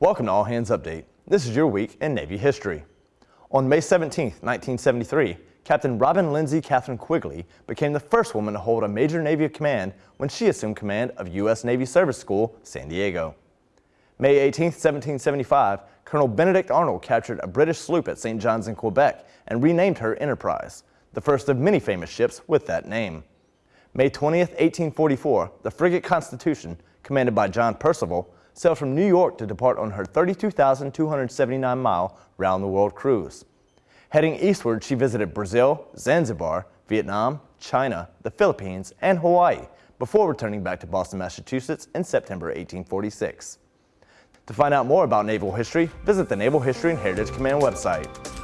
Welcome to All Hands Update. This is your week in Navy history. On May 17, 1973, Captain Robin Lindsay Catherine Quigley became the first woman to hold a major Navy command when she assumed command of U.S. Navy Service School, San Diego. May 18, 1775, Colonel Benedict Arnold captured a British sloop at St. John's in Quebec and renamed her Enterprise, the first of many famous ships with that name. May 20, 1844, the frigate Constitution, commanded by John Percival, sailed from New York to depart on her 32,279-mile round-the-world cruise. Heading eastward, she visited Brazil, Zanzibar, Vietnam, China, the Philippines, and Hawaii before returning back to Boston, Massachusetts in September 1846. To find out more about naval history, visit the Naval History and Heritage Command website.